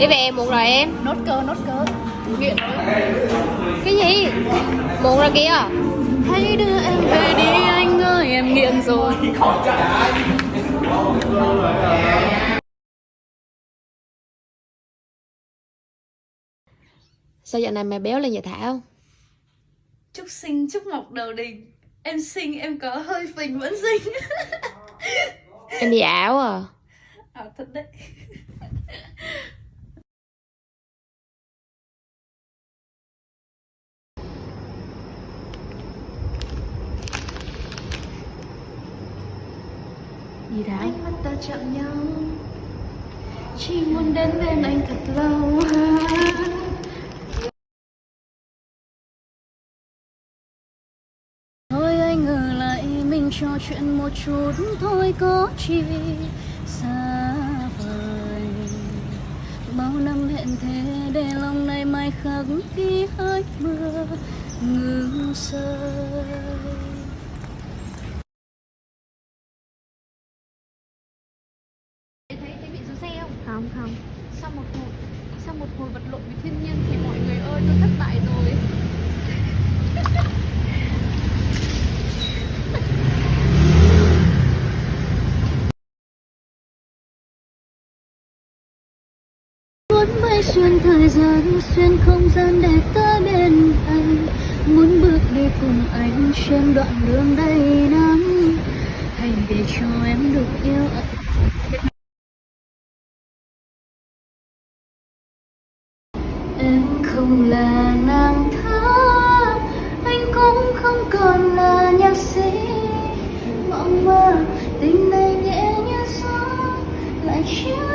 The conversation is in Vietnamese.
Đi về muộn rồi em. Nốt cơ nốt cơ. Nghiện Cái gì? Muộn rồi kìa. Hãy đưa em về đi anh ơi em nghiện rồi. Sao giờ này mày béo lên vậy Thảo? chúc sinh chúc mọc đầu đình. Em sinh em có hơi phình vẫn sinh Em bị ảo à. À thật đấy Gì Thảo? ánh mắt ta chạm nhau. Chỉ muốn đến bên anh thật lâu. Thôi anh ở lại mình trò chuyện một chút. Thôi có chi xa vời. Bao năm hẹn thề để lòng này mai khắc ghi hơi mưa ngừng rơi ông không. Sau một hồi, sau một hồi vật lộn với thiên nhiên thì mọi người ơi, tôi thất bại rồi. Muốn bay xuyên thời gian, xuyên không gian để tới bên anh. Muốn bước đi cùng anh trên đoạn đường đầy nắng hãy để cho em được yêu em không là nàng thơ, anh cũng không còn là nhạc sĩ. Mong mơ, tình này nhẹ như gió, lại khiến